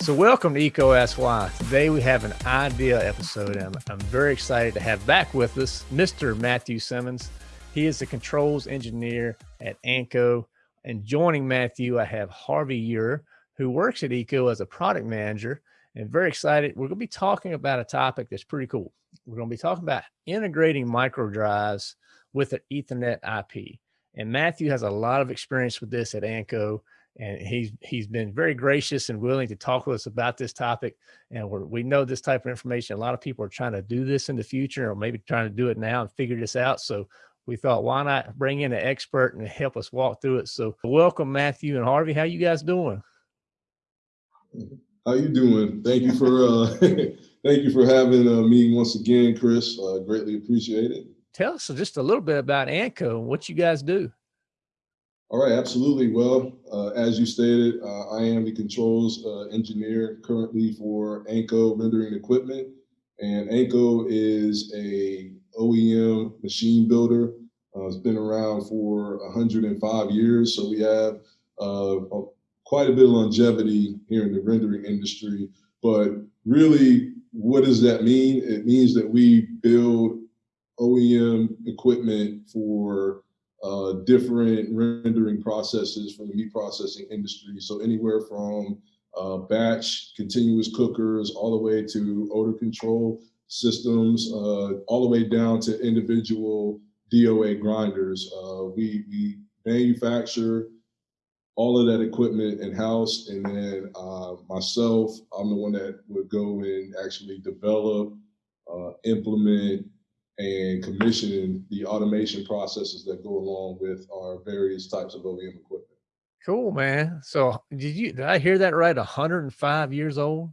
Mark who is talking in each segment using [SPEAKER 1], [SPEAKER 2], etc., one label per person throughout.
[SPEAKER 1] So, welcome to EECO Why. Today we have an idea episode, and I'm, I'm, very excited to have back with us Mr. Matthew Simmons. He is the controls engineer at ANCO. And joining Matthew, I have Harvey Ure, who works at EECO as a product manager. And very excited. We're going to be talking about a topic that's pretty cool. We're going to be talking about integrating micro drives with an Ethernet IP. And Matthew has a lot of experience with this at ANCO and he's he's been very gracious and willing to talk with us about this topic. And we we know this type of information. A lot of people are trying to do this in the future, or maybe trying to do it now and figure this out. So we thought, why not bring in an expert and help us walk through it? So welcome, Matthew and Harvey. How you guys doing?
[SPEAKER 2] How you doing? Thank you for uh, thank you for having uh, me once again, Chris. Uh, greatly appreciate it.
[SPEAKER 1] Tell us just a little bit about ANCO and what you guys do.
[SPEAKER 2] All right, absolutely. Well, uh, as you stated, uh, I am the controls uh, engineer currently for ANCO rendering equipment. And ANCO is a OEM machine builder. Uh, it's been around for 105 years. So we have uh, quite a bit of longevity here in the rendering industry. But really, what does that mean? It means that we build OEM equipment for uh, different rendering processes from the meat processing industry. So anywhere from uh, batch continuous cookers all the way to odor control systems, uh, all the way down to individual DOA grinders. Uh, we, we manufacture all of that equipment in-house and then uh, myself, I'm the one that would go and actually develop, uh, implement, and commissioning the automation processes that go along with our various types of OEM equipment.
[SPEAKER 1] Cool, man. So did you did I hear that right? 105 years old?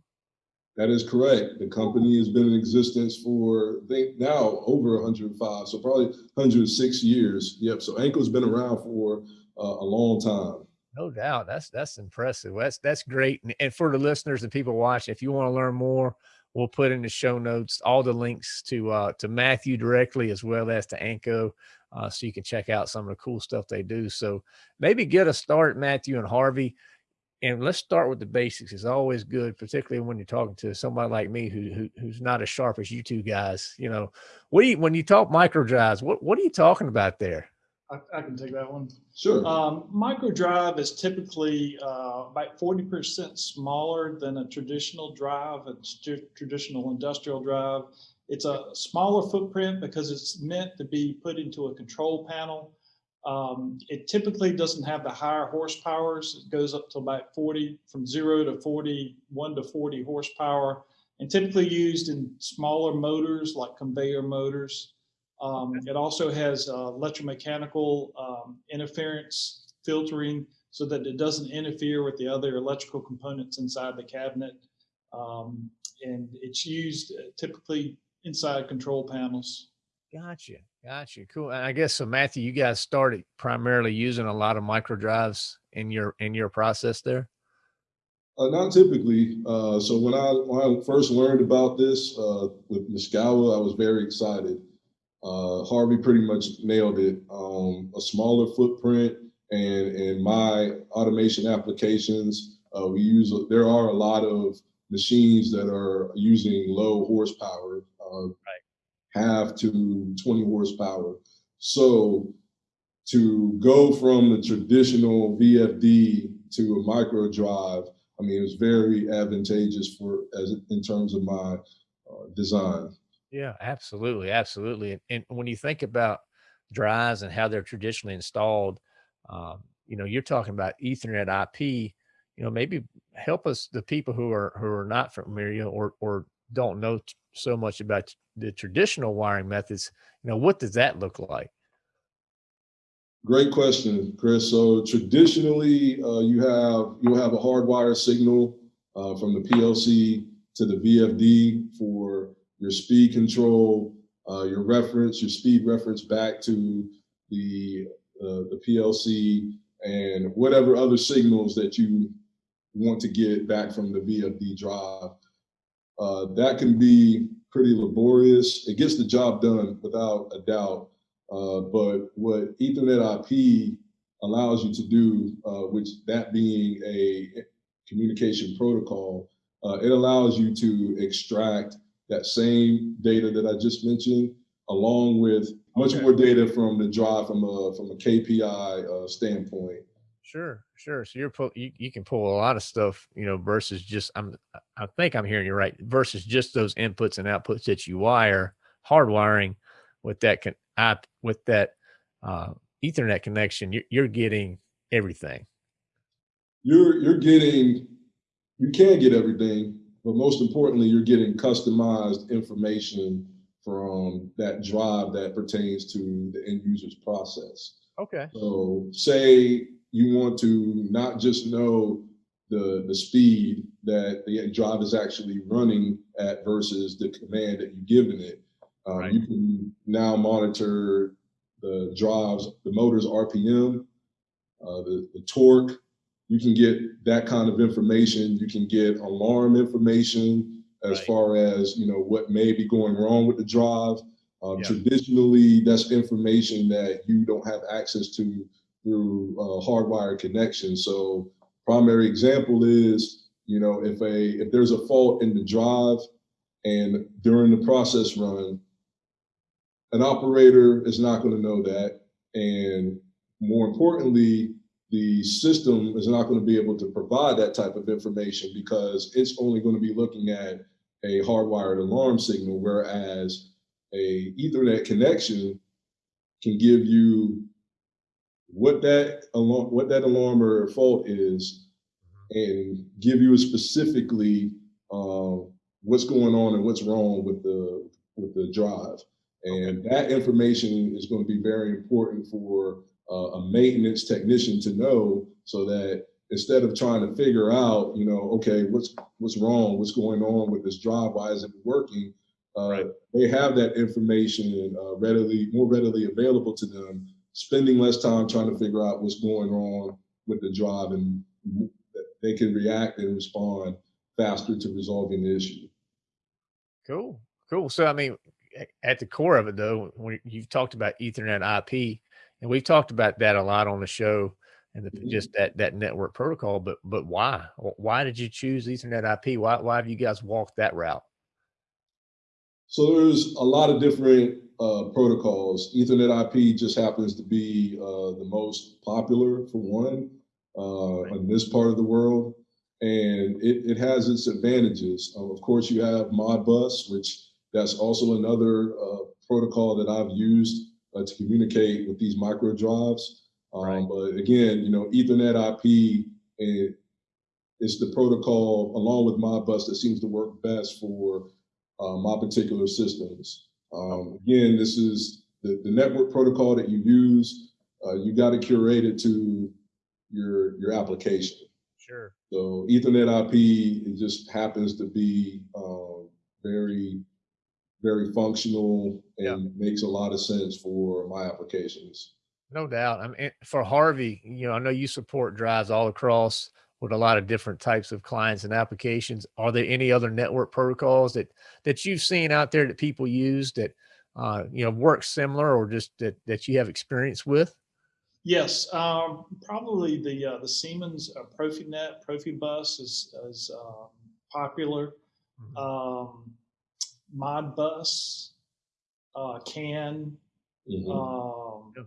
[SPEAKER 2] That is correct. The company has been in existence for I think now over 105, so probably 106 years. Yep. So ANCO's been around for uh, a long time.
[SPEAKER 1] No doubt. That's that's impressive. That's that's great. And, and for the listeners and people watching, if you want to learn more We'll put in the show notes all the links to uh, to Matthew directly as well as to ANCO, uh, so you can check out some of the cool stuff they do. So maybe get a start, Matthew and Harvey, and let's start with the basics. It's always good, particularly when you're talking to somebody like me who, who who's not as sharp as you two guys. You know, what do you when you talk micro drives? What what are you talking about there?
[SPEAKER 3] I, I can take that one.
[SPEAKER 2] Sure.
[SPEAKER 3] Um, micro drive is typically uh, about 40% smaller than a traditional drive, a traditional industrial drive. It's a smaller footprint because it's meant to be put into a control panel. Um, it typically doesn't have the higher horsepowers. It goes up to about 40, from zero to 41 to 40 horsepower, and typically used in smaller motors like conveyor motors. Um, it also has uh, electromechanical um, interference filtering so that it doesn't interfere with the other electrical components inside the cabinet. Um, and it's used uh, typically inside control panels.
[SPEAKER 1] Gotcha. Gotcha. Cool. And I guess so Matthew, you guys started primarily using a lot of micro drives in your in your process there?
[SPEAKER 2] Uh, not typically. Uh, so when I when I first learned about this uh, with Yaskawa, I was very excited. Uh, Harvey pretty much nailed it. Um, a smaller footprint and in my automation applications, uh, we use, there are a lot of machines that are using low horsepower, uh, right. half to 20 horsepower. So to go from the traditional VFD to a micro drive, I mean, it was very advantageous for as in terms of my uh, design.
[SPEAKER 1] Yeah, absolutely, absolutely. And, and when you think about drives and how they're traditionally installed, um, you know, you're talking about Ethernet IP. You know, maybe help us the people who are who are not familiar or or don't know so much about the traditional wiring methods. You know, what does that look like?
[SPEAKER 2] Great question, Chris. So traditionally, uh, you have you will have a hardwire signal uh, from the PLC to the VFD for your speed control, uh, your reference, your speed reference back to the, uh, the PLC and whatever other signals that you want to get back from the VFD drive. Uh, that can be pretty laborious. It gets the job done without a doubt. Uh, but what Ethernet IP allows you to do, uh, which that being a communication protocol, uh, it allows you to extract that same data that I just mentioned, along with much
[SPEAKER 1] Okay.
[SPEAKER 2] more data from the drive from a from a KPI uh, standpoint.
[SPEAKER 1] Sure, sure. So you're pull, you, you can pull a lot of stuff, you know, versus just I'm I think I'm hearing you right versus just those inputs and outputs that you wire hardwiring with that can app with that uh, Ethernet connection. You're, you're getting everything.
[SPEAKER 2] You're you're getting you can get everything, but most importantly, you're getting customized information from that drive that pertains to the end user's process.
[SPEAKER 1] Okay.
[SPEAKER 2] So say you want to not just know the, the speed that the drive is actually running at versus the command that you've given it. Um,
[SPEAKER 1] Right.
[SPEAKER 2] You can now monitor the drives, the motor's RPM, uh, the, the torque. You can get that kind of information. You can get alarm information as
[SPEAKER 1] Right.
[SPEAKER 2] far as you know what may be going wrong with the drive. Um,
[SPEAKER 1] Yeah.
[SPEAKER 2] Traditionally, that's information that you don't have access to through uh, hardwired connection. So, primary example is you know if a if there's a fault in the drive, and during the process run, an operator is not going to know that, and more importantly, the system is not going to be able to provide that type of information because it's only going to be looking at a hardwired alarm signal, whereas a Ethernet connection can give you what that alarm, what that alarm or fault is, and give you specifically um, what's going on and what's wrong with the with the drive. And that information is going to be very important for uh, a maintenance technician to know, so that instead of trying to figure out, you know, okay, what's what's wrong, what's going on with this drive, why isn't it working? Uh,
[SPEAKER 1] Right.
[SPEAKER 2] They have that information uh, readily, more readily available to them, spending less time trying to figure out what's going on with the drive, and they can react and respond faster to resolving the issue.
[SPEAKER 1] Cool. Cool. So, I mean, at the core of it, though, when you've talked about Ethernet IP, and we've talked about that a lot on the show, and the,
[SPEAKER 2] Mhm.
[SPEAKER 1] just that that network protocol. But but why? Why did you choose Ethernet IP? Why why have you guys walked that route?
[SPEAKER 2] So there's a lot of different uh, protocols. Ethernet IP just happens to be uh, the most popular for one uh,
[SPEAKER 1] Right.
[SPEAKER 2] in this part of the world, and it, it has its advantages. Uh, of course, you have Modbus, which that's also another uh, protocol that I've used uh, to communicate with these micro drives. Um,
[SPEAKER 1] Right.
[SPEAKER 2] But again, you know, Ethernet IP is the protocol along with Modbus that seems to work best for uh, my particular systems. Um, again, this is the, the network protocol that you use. Uh, you got to curate it to your your application.
[SPEAKER 1] Sure.
[SPEAKER 2] So Ethernet IP it just happens to be um, very very functional and makes a lot of sense for my applications.
[SPEAKER 1] No doubt. I mean, for Harvey, you know, I know you support drives all across with a lot of different types of clients and applications. Are there any other network protocols that that you've seen out there that people use that uh, you know work similar or just that that you have experience with?
[SPEAKER 3] Yes, um, probably the uh, the Siemens uh, Profinet Profibus is is um, popular.
[SPEAKER 1] Mhm.
[SPEAKER 3] Um, Modbus, uh, CAN.
[SPEAKER 2] Mhm.
[SPEAKER 3] Um,
[SPEAKER 1] Yeah.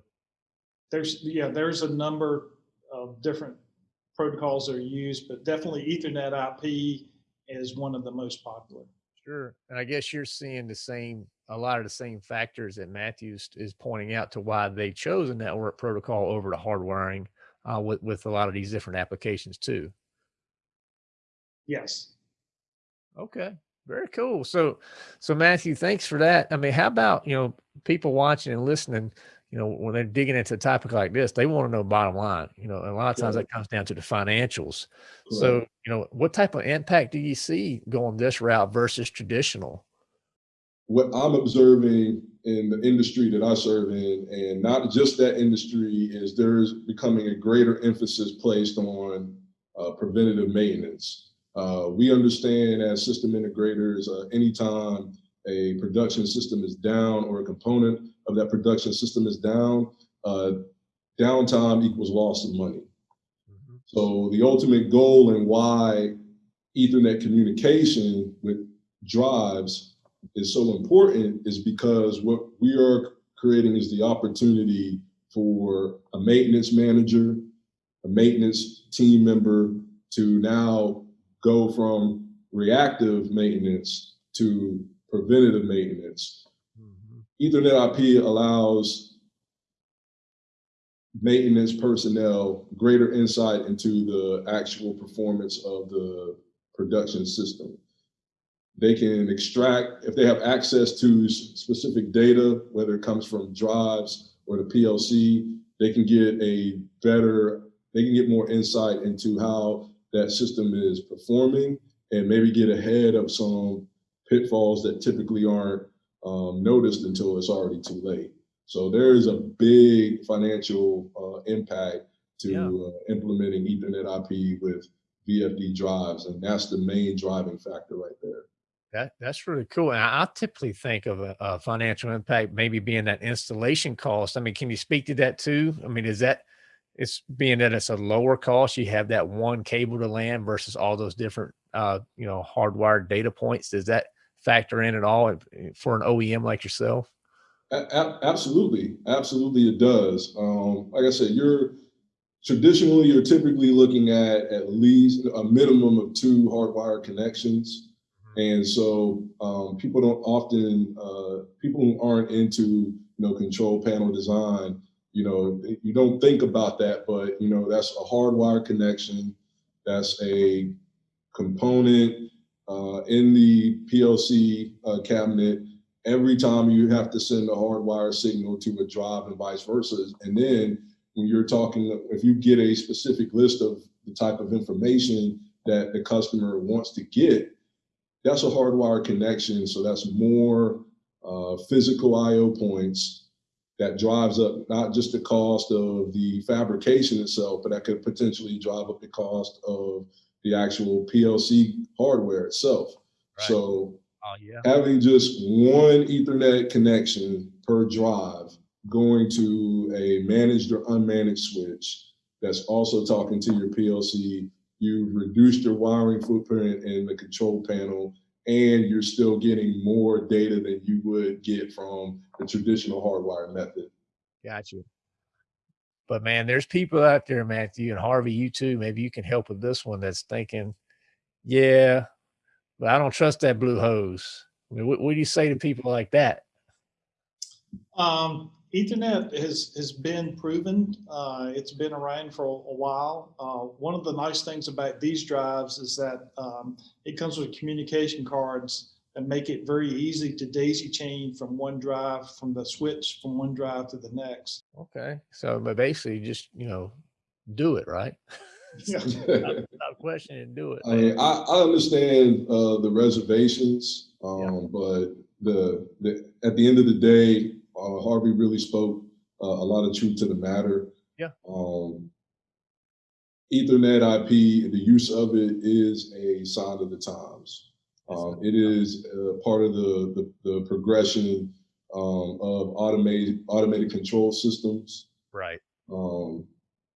[SPEAKER 3] there's yeah, there's a number of different protocols that are used, but definitely Ethernet IP is one of the most popular.
[SPEAKER 1] Sure. And I guess you're seeing the same, a lot of the same factors that Matthews is pointing out to why they chose a network protocol over to hardwiring uh, with, with a lot of these different applications too.
[SPEAKER 3] Yes.
[SPEAKER 1] Okay. Very cool. So, so Matthew, thanks for that. I mean, how about, you know, people watching and listening, you know, when they're digging into a topic like this, they want to know bottom line, you know, and a lot of times
[SPEAKER 2] Correct.
[SPEAKER 1] that comes down to the financials.
[SPEAKER 2] Correct.
[SPEAKER 1] So, you know, what type of impact do you see going this route versus traditional?
[SPEAKER 2] what I'm observing in the industry that I serve in, and not just that industry, is there's becoming a greater emphasis placed on uh, preventative maintenance. Uh, we understand as system integrators, uh, anytime a production system is down or a component of that production system is down, uh, downtime equals loss of money.
[SPEAKER 1] Mhm.
[SPEAKER 2] So the ultimate goal and why Ethernet communication with drives is so important is because what we are creating is the opportunity for a maintenance manager, a maintenance team member to now go from reactive maintenance to preventative maintenance. Mm-hmm. Ethernet IP allows maintenance personnel greater insight into the actual performance of the production system. They can extract, if they have access to specific data, whether it comes from drives or the PLC, they can get a better, they can get more insight into how that system is performing and maybe get ahead of some pitfalls that typically aren't um, noticed until it's already too late. So there is a big financial uh, impact to yeah. uh, implementing Ethernet IP with VFD drives, and that's the main driving factor right there.
[SPEAKER 1] That that's really cool. And I, I typically think of a, a, financial impact maybe being that installation cost. I mean, can you speak to that too? I mean, is that it's being that it's a lower cost, you have that one cable to LAN versus all those different uh, you know, hardwired data points. Does that factor in at all for an OEM like yourself?
[SPEAKER 2] Absolutely, absolutely, it does. Um, like I said, you're traditionally you're typically looking at at least a minimum of two hardwired connections and so um, people don't often, uh, people who aren't into, you know, control panel design, you know, you don't think about that, but, you know, that's a hardwired connection. That's a component uh, in the PLC uh, cabinet. Every time you have to send a hardwired signal to a drive and vice versa. And then when you're talking, if you get a specific list of the type of information that the customer wants to get, that's a hardwired connection. So that's more uh, physical IO points that drives up not just the cost of the fabrication itself, but that could potentially drive up the cost of the actual PLC hardware itself. Right. So oh, yeah. having just one Ethernet connection per drive going to a managed or unmanaged switch that's also talking to your PLC You've reduced your wiring footprint in the control panel, and you're still getting more data than you would get from the traditional hardwire method.
[SPEAKER 1] Got you. But man, there's people out there, Matthew and Harvey, you too. Maybe you can help with this one that's thinking, yeah, but I don't trust that blue hose. I mean, what, what do you say to people like that?
[SPEAKER 3] Um, Ethernet has, has been proven. Uh, it's been around for a, a while. Uh, one of the nice things about these drives is that um, it comes with communication cards that make it very easy to daisy chain from one drive, from the switch from one drive to the next.
[SPEAKER 1] Okay. So but basically just, you know, do it, right? Yeah. not, not question and do it.
[SPEAKER 2] I, mean, I, I understand uh, the reservations, um, yeah. but the, the at the end of the day, uh, Harvey really spoke uh, a lot of truth to the matter.
[SPEAKER 1] Yeah.
[SPEAKER 2] Um, Ethernet IP, the use of it is a sign of the times. Um, it is uh, part of the, the, the progression um, of automated automated control systems.
[SPEAKER 1] Right.
[SPEAKER 2] Um,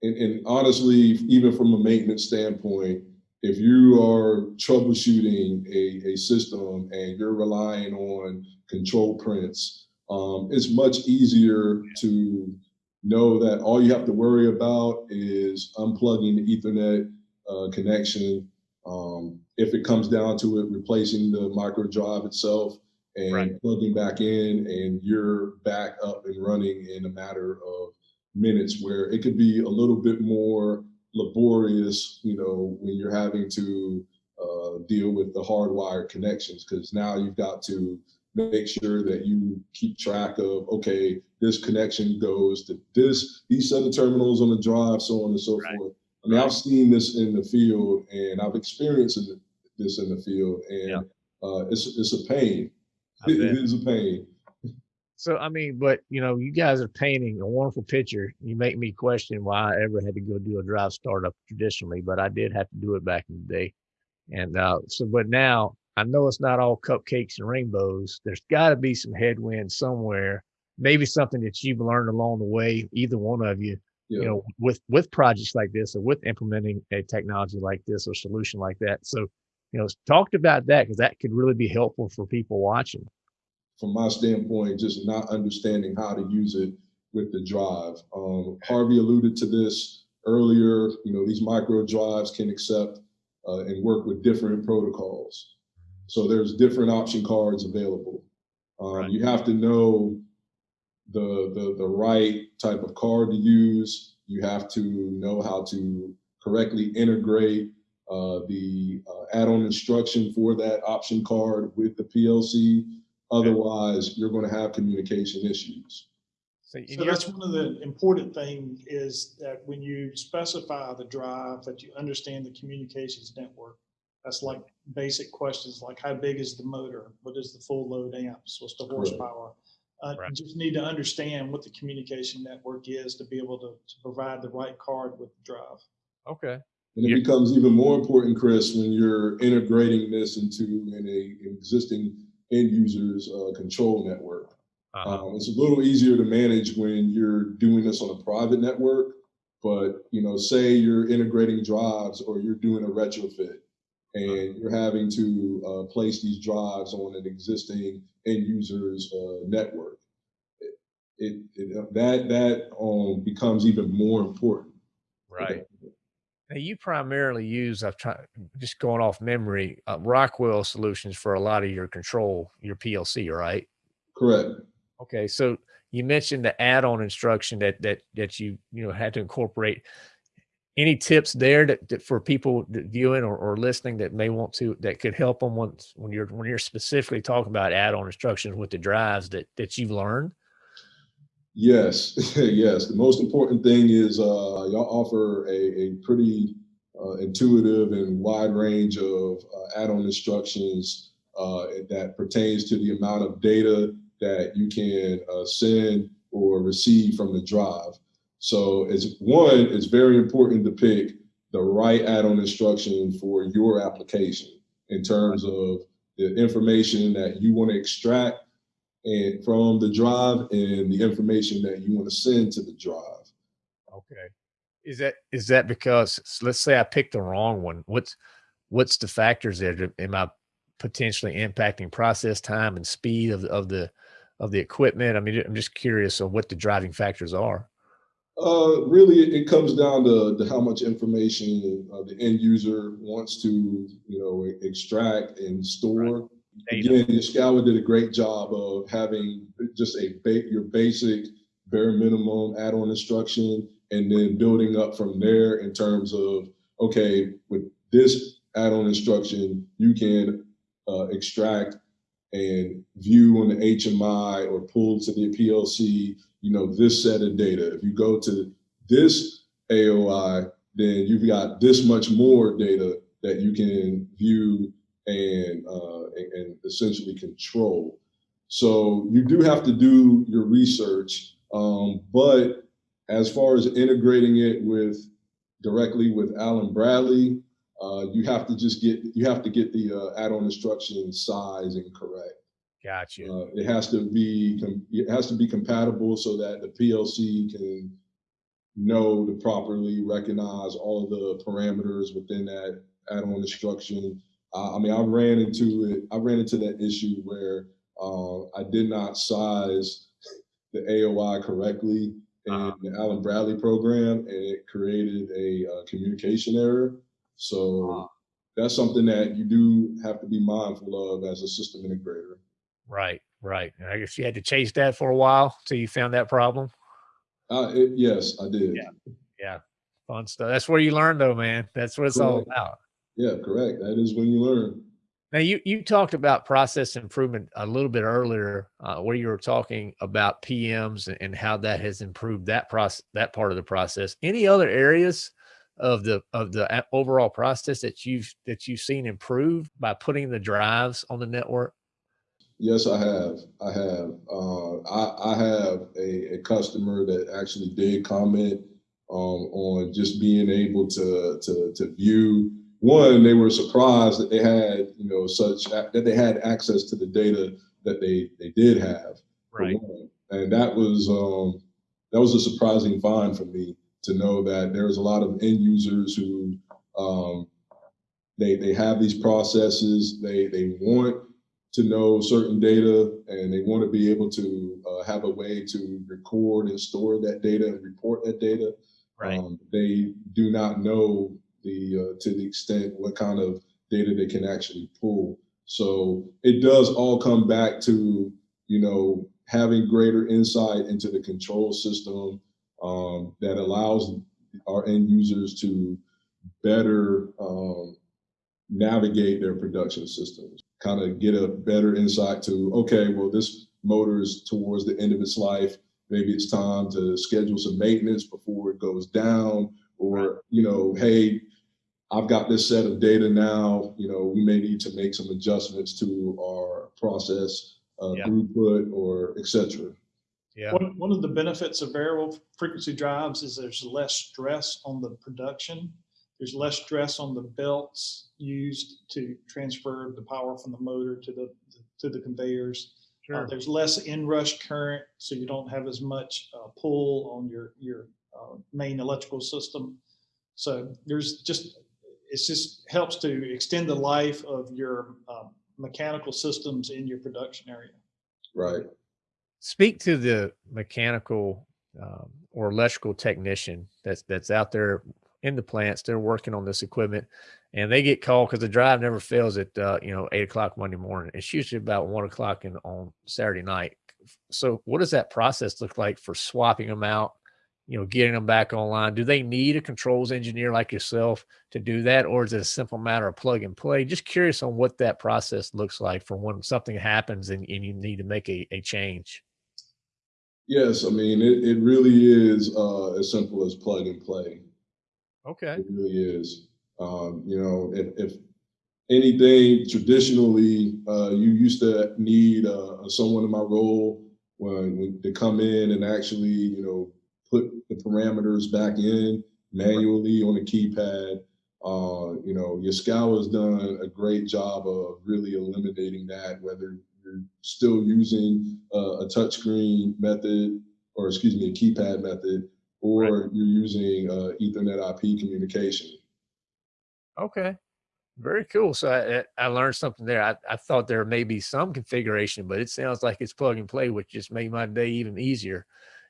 [SPEAKER 2] and, and, honestly, even from a maintenance standpoint, if you are troubleshooting a, a system and you're relying on control prints um, it's much easier to know that all you have to worry about is unplugging the Ethernet uh, connection. Um, if it comes down to it, replacing the micro drive itself and right. plugging back in, and you're back up and running in a matter of minutes. Where it could be a little bit more laborious, you know, when you're having to uh, deal with the hardwired connections, because now you've got to make sure that you keep track of okay this connection goes to this these set of terminals on the drive so on and so right. forth. I mean i've seen this in the field and i've experienced this in the field and yeah. uh, it's, it's a pain. It is a pain.
[SPEAKER 1] So i mean but you know you guys are painting a wonderful picture. You make me question why i ever had to go do a drive startup traditionally but i did have to do it back in the day. And uh, so but now I know it's not all cupcakes and rainbows. There's got to be some headwind somewhere. Maybe something that you've learned along the way, either one of you, yeah. you know, with with projects like this or with implementing a technology like this or solution like that. So, you know, talked about that because that could really be helpful for people watching.
[SPEAKER 2] From my standpoint, just not understanding how to use it with the drive. Um, Harvey alluded to this earlier. You know, these micro drives can accept uh, and work with different protocols. So there's different option cards available. Um, right. You have to know the, the the right type of card to use. You have to know how to correctly integrate uh, the uh, add-on instruction for that option card with the PLC. Otherwise, you're going to have communication issues.
[SPEAKER 3] So, so that's one of the important things is that when you specify the drive, that you understand the communications network. That's like basic questions like how big is the motor? What is the full load amps? What's the horsepower? Uh, right. You just need to understand what the communication network is to be able to, to provide the right card with the drive.
[SPEAKER 1] Okay.
[SPEAKER 2] And it yeah. becomes even more important, Chris, when you're integrating this into an, a, an existing end user's uh, control network. Uh-huh. Um, it's a little easier to manage when you're doing this on a private network, but you know, say you're integrating drives or you're doing a retrofit, and you're having to uh, place these drives on an existing end user's uh, network. It, it, it, that that um, becomes even more important.
[SPEAKER 1] Right. Now you primarily use, I've tried just going off memory, uh, Rockwell solutions for a lot of your control, your PLC, right?
[SPEAKER 2] Correct.
[SPEAKER 1] Okay, so you mentioned the add-on instruction that that that you you know had to incorporate. Any tips there that, that for people that viewing or, or listening that may want to that could help them once when you're when you're specifically talking about add-on instructions with the drives that that you've learned?
[SPEAKER 2] Yes, yes. The most important thing is uh, y'all offer a, a pretty uh, intuitive and wide range of uh, add-on instructions uh, that pertains to the amount of data that you can uh, send or receive from the drive. So it's one, it's very important to pick the right add-on instruction for your application in terms of the information that you want to extract and from the drive and the information that you want to send to the drive.
[SPEAKER 1] Okay. Is that is that because let's say I picked the wrong one? What's what's the factors there? Am I potentially impacting process time and speed of, of the of the equipment? I mean, I'm just curious on what the driving factors are.
[SPEAKER 2] Uh, really, it comes down to, to how much information uh, the end user wants to, you know, extract and store. Right. Again, Yaskawa did a great job of having just a ba- your basic bare minimum add-on instruction, and then building up from there in terms of okay, with this add-on instruction, you can uh, extract and view on the HMI or pull to the PLC, you know, this set of data. If you go to this AOI, then you've got this much more data that you can view and, uh, and essentially control. So you do have to do your research, um, but as far as integrating it with directly with Allen Bradley, uh, you have to just get you have to get the uh, add-on instruction size and correct.
[SPEAKER 1] Gotcha.
[SPEAKER 2] Uh, it has to be it has to be compatible so that the PLC can know to properly recognize all of the parameters within that add-on instruction. I mean, I ran into it. I ran into that issue where uh, I did not size the AOI correctly in uh-huh. the Allen Bradley program, and it created a uh, communication error. So uh-huh. that's something that you do have to be mindful of as a system integrator.
[SPEAKER 1] Right, right. I guess you had to chase that for a while till you found that problem.
[SPEAKER 2] Uh, it, yes, I did.
[SPEAKER 1] Yeah, yeah, fun stuff. That's where you learn, though, man. That's what it's correct. all about.
[SPEAKER 2] Yeah, correct. That is when you learn.
[SPEAKER 1] Now, you you talked about process improvement a little bit earlier, uh, where you were talking about PMs and, and how that has improved that process, that part of the process. Any other areas of the of the overall process that you've that you've seen improved by putting the drives on the network?
[SPEAKER 2] Yes, I have. I have. Uh, I, I have a, a, customer that actually did comment um, on just being able to, to to view. One, they were surprised that they had you know such that they had access to the data that they they did have.
[SPEAKER 1] Right.
[SPEAKER 2] And that was um, that was a surprising find for me to know that there's a lot of end users who um, they they have these processes. They they want to know certain data, and they want to be able to uh, have a way to record and store that data and report that data.
[SPEAKER 1] Right.
[SPEAKER 2] Um, they do not know the uh, to the extent what kind of data they can actually pull. So it does all come back to you know having greater insight into the control system um, that allows our end users to better um, navigate their production systems, kind of get a better insight to, okay, well, this motor is towards the end of its life. Maybe it's time to schedule some maintenance before it goes down, or, you know, hey, I've got this set of data now, you know, we may need to make some adjustments to our process uh,
[SPEAKER 1] Yeah.
[SPEAKER 2] throughput or et cetera.
[SPEAKER 1] Yeah.
[SPEAKER 3] One, one of the benefits of variable frequency drives is there's less stress on the production. There's less stress on the belts used to transfer the power from the motor to the, to the conveyors. Uh, there's less inrush current, so you don't have as much uh, pull on your, your uh, main electrical system. So there's just, it's just helps to extend the life of your um, mechanical systems in your production area.
[SPEAKER 2] Right.
[SPEAKER 1] Speak to the mechanical um, or electrical technician that's that's out there in the plants. They're working on this equipment, and they get called because the drive never fails at uh, you know eight o'clock Monday morning. It's usually about one o'clock in on Saturday night. So, what does that process look like for swapping them out? You know, getting them back online. Do they need a controls engineer like yourself to do that, or is it a simple matter of plug and play? Just curious on what that process looks like for when something happens and, and you need to make a, a change.
[SPEAKER 2] Yes, I mean, it, it really is uh, as simple as plug and play.
[SPEAKER 1] Okay.
[SPEAKER 2] It really is. Um, you know, if, if anything traditionally, uh, you used to need uh, someone in my role when, when to come in and actually, you know, put the parameters back in manually on the keypad. Uh, you know, Yaskawa has done a great job of really eliminating that, whether you're still using uh, a touchscreen method, or excuse me, a keypad method, or you're using uh, Ethernet IP communication.
[SPEAKER 1] Okay. Very cool. So I, I I learned something there. I, I thought there may be some configuration, but it sounds like it's plug and play, which just made my day even easier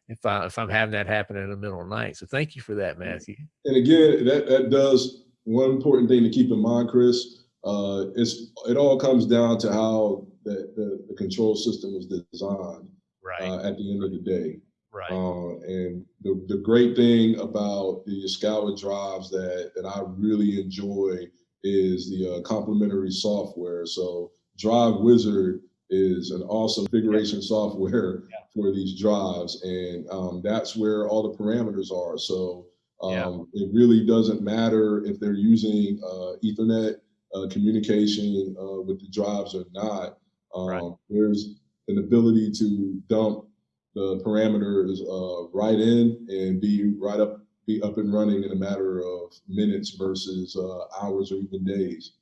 [SPEAKER 1] if I if I'm having that happen in the middle of the night. So thank you for that, Matthew.
[SPEAKER 2] And again, that, that does one important thing to keep in mind, Chris. Uh, it's it all comes down to how the, the, the control system was designed
[SPEAKER 1] Right.
[SPEAKER 2] uh, at the end of the day.
[SPEAKER 1] right.
[SPEAKER 2] Uh, and the, the great thing about the Yaskawa drives that, that I really enjoy is the uh, complementary software. So Drive Wizard is an awesome configuration software
[SPEAKER 1] Yeah.
[SPEAKER 2] for these drives, and um, that's where all the parameters are. So um,
[SPEAKER 1] Yeah.
[SPEAKER 2] it really doesn't matter if they're using uh, Ethernet uh, communication uh, with the drives or not. Um,
[SPEAKER 1] Right.
[SPEAKER 2] There's an ability to dump the parameters uh, right in and be right up, be up and running in a matter of minutes versus uh, hours or even days.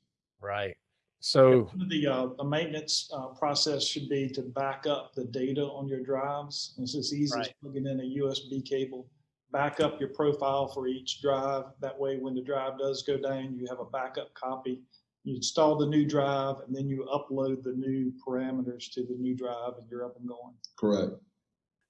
[SPEAKER 1] Right. So
[SPEAKER 3] One The, uh, the maintenance, uh, process should be to back up the data on your drives. It's as easy as plugging in a USB cable. Back up your profile for each drive. That way, when the drive does go down, you have a backup copy. You install the new drive and then you upload the new parameters to the new drive and you're up and going.
[SPEAKER 2] Correct.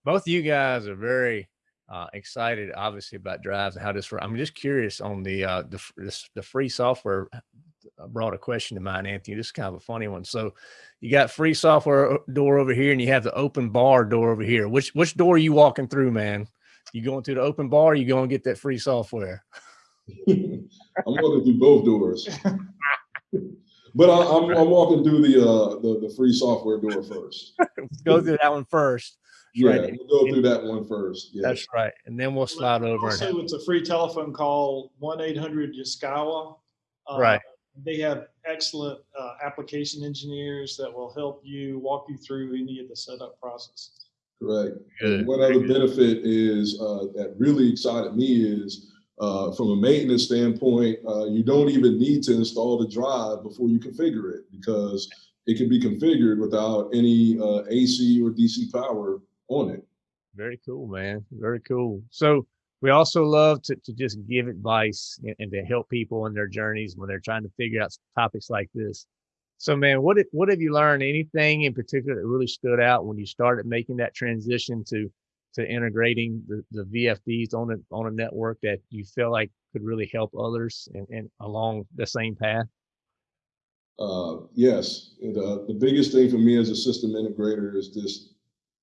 [SPEAKER 1] both of you guys are very uh, excited, obviously, about drives and how this. I'm just curious on the uh, the this, the free software. uh, Brought a question to mind, Anthony. This is kind of a funny one. So, you got free software door over here, and you have the open bar door over here. Which which door are you walking through, man? You going through the open bar? Or you going to get that free software?
[SPEAKER 2] I'm walking through both doors. But I, I'm, I'm walking through the, uh, the, the free software door first.
[SPEAKER 1] Go through that one first.
[SPEAKER 2] Yeah,
[SPEAKER 1] Right.
[SPEAKER 2] we'll go through that one first. Yeah.
[SPEAKER 1] That's right, and then we'll slide over. And have,
[SPEAKER 3] Also, it's a free telephone call, one eight hundred Yaskawa. Uh,
[SPEAKER 1] Right.
[SPEAKER 3] They have excellent uh, application engineers that will help you, walk you through any of the setup processes.
[SPEAKER 2] Correct.
[SPEAKER 1] Good,
[SPEAKER 2] one other benefit is uh, that really excited me is uh, from a maintenance standpoint, uh, you don't even need to install the drive before you configure it because it can be configured without any uh, AC or DC power on it.
[SPEAKER 1] Very cool, man. Very cool. So we also love to, to just give advice and, and, to help people in their journeys when they're trying to figure out topics like this. So, man, what what have you learned? Anything in particular that really stood out when you started making that transition to to integrating the, the VFDs on a on a network that you feel like could really help others and, and along the same path?
[SPEAKER 2] Uh, yes, the the biggest thing for me as a system integrator is this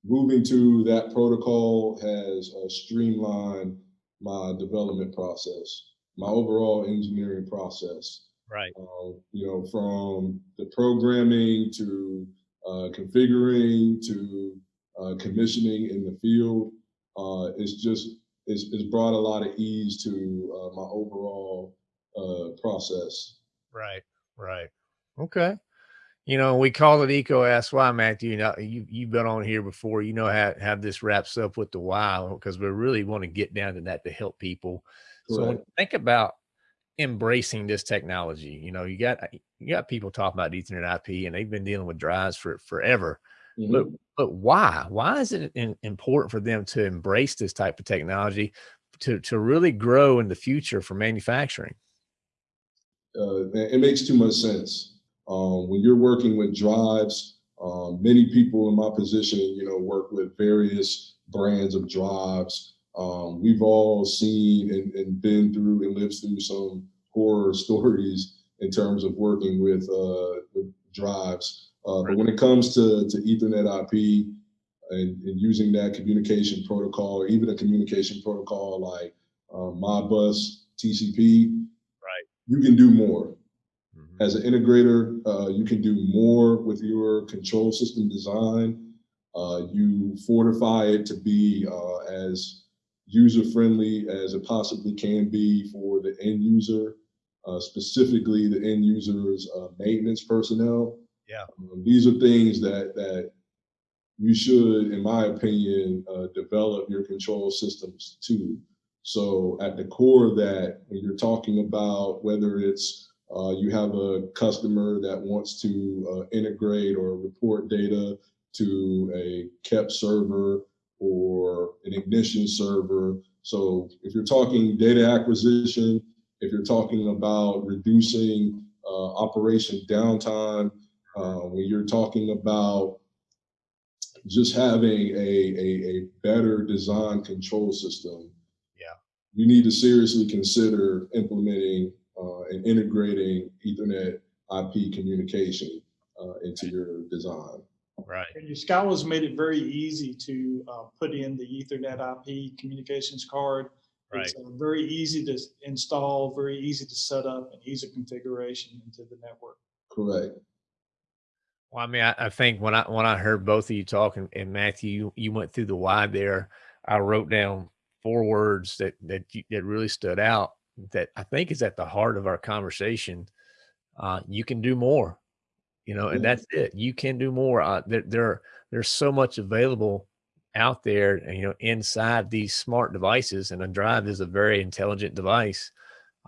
[SPEAKER 2] moving to that protocol has uh, streamlined my development process, my overall engineering process.
[SPEAKER 1] Right.
[SPEAKER 2] Uh, you know, from the programming to uh, configuring to uh, commissioning in the field, uh, it's just it's, it's brought a lot of ease to uh, my overall process.
[SPEAKER 1] Right. Right. Okay you know, we call it EECO Ask Why, Matthew. You know, you you've been on here before. You know how how this wraps up with the why because we really want to get down to that to help people. So think about embracing this technology. You know, you got you got people talking about Ethernet IP, and they've been dealing with drives for forever. Mm -hmm. But mm-hmm. but why? Why is it in, important for them to embrace this type of technology to to really grow in the future for manufacturing?
[SPEAKER 2] Uh, it makes too much sense. Um, when you're working with drives, um, many people in my position, you know, work with various brands of drives. Um, we've all seen and, and, been through and lived through some horror stories in terms of working with, uh, with drives. Uh, but when it comes to, to Ethernet IP and, and, using that communication protocol or even a communication protocol like uh, Modbus TCP,
[SPEAKER 1] right.
[SPEAKER 2] you can do more. As an integrator, uh, you can do more with your control system design. Uh, you fortify it to be uh, as user-friendly as it possibly can be for the end user, uh, specifically the end user's uh, maintenance personnel.
[SPEAKER 1] Yeah.
[SPEAKER 2] Um, these are things that, that you should, in my opinion, uh, develop your control systems to. So at the core of that, when you're talking about whether it's uh, you have a customer that wants to uh, integrate or report data to a KEP server or an ignition server. So if you're talking data acquisition, if you're talking about reducing uh, operation downtime, uh, when you're talking about just having a, a, a better design control system,
[SPEAKER 1] yeah,
[SPEAKER 2] you need to seriously consider implementing uh, and integrating Ethernet IP communication uh, into your design.
[SPEAKER 1] Right.
[SPEAKER 3] And Yaskawa's made it very easy to uh, put in the Ethernet IP communications card.
[SPEAKER 1] Right.
[SPEAKER 3] It's uh, very easy to install, very easy to set up, and easy configuration into the network.
[SPEAKER 2] Correct.
[SPEAKER 1] Well, I mean, I, I, think when I when I heard both of you talking, and Matthew, you, you went through the why there. I wrote down four words that that you, that really stood out that I think is at the heart of our conversation. Uh, you can do more, you know, and that's it. You can do more. Uh, there, there, there's so much available out there, and, you know, inside these smart devices, and a drive is a very intelligent device.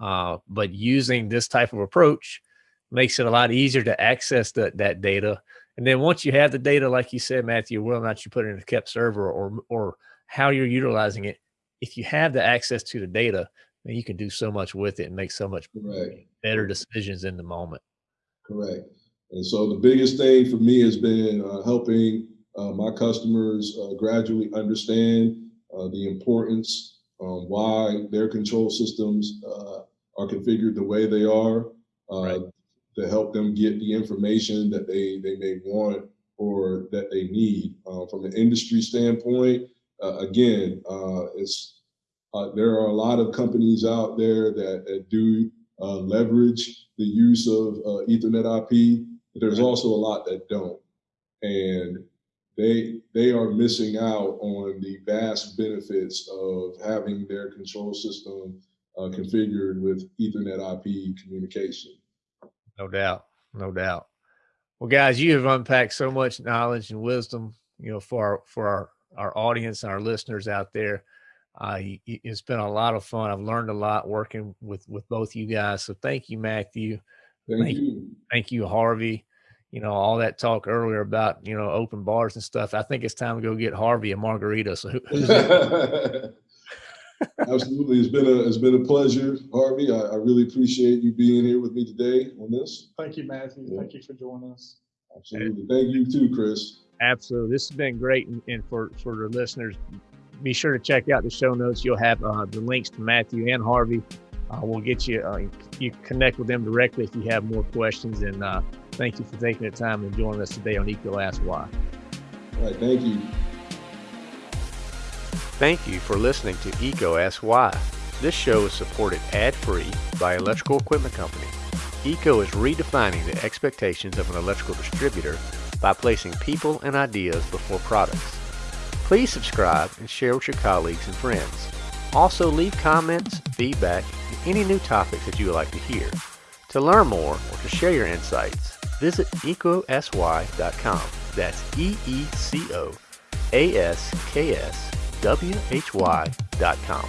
[SPEAKER 1] Uh, but using this type of approach makes it a lot easier to access the, that data. And then once you have the data, like you said, Matthew, whether or not you put it in a KEP server or or how you're utilizing it, if you have the access to the data, you can do so much with it and make so much
[SPEAKER 2] Correct.
[SPEAKER 1] better decisions in the moment.
[SPEAKER 2] Correct. And so the biggest thing for me has been uh, helping uh, my customers uh, gradually understand uh, the importance, um, why their control systems uh, are configured the way they are, uh, right. to help them get the information that they, they may want or that they need. from an industry standpoint, again, it's uh, there are a lot of companies out there that, that do uh, leverage the use of uh, Ethernet IP, but there's also a lot that don't. And they they are missing out on the vast benefits of having their control system uh, configured with Ethernet IP communication.
[SPEAKER 1] No doubt, no doubt. Well, guys, you have unpacked so much knowledge and wisdom, you know, for our, for our our audience and our listeners out there. Uh, it's been a lot of fun. I've learned a lot working with with both you guys. So thank you, Matthew.
[SPEAKER 2] Thank, thank you.
[SPEAKER 1] Thank you, Harvey. You know all that talk earlier about you know open bars and stuff. I think it's time to go get Harvey a margarita. So
[SPEAKER 2] Absolutely. It's been a it's been a pleasure, Harvey. I, I really appreciate you being here with me today on this.
[SPEAKER 3] Thank you, Matthew.
[SPEAKER 2] Yeah.
[SPEAKER 3] Thank you for joining us.
[SPEAKER 2] Absolutely. Thank you too, Chris.
[SPEAKER 1] Absolutely. This has been great. And, and for, for the listeners, be sure to check out the show notes. You'll have uh, the links to Matthew and Harvey. Uh, we'll get you, uh, you connect with them directly if you have more questions. And uh, thank you for taking the time and joining us today on EECO Ask Why.
[SPEAKER 2] All right. Thank you.
[SPEAKER 4] Thank you for listening to EECO Ask Why. This show is supported ad-free by Electrical Equipment Company. EECO is redefining the expectations of an electrical distributor by placing people and ideas before products. Please subscribe and share with your colleagues and friends. Also leave comments, feedback, and any new topics that you would like to hear. To learn more or to share your insights, visit eecoaskswhy.com. That's E-E-C-O A-S-K-S W-H-Y dot com.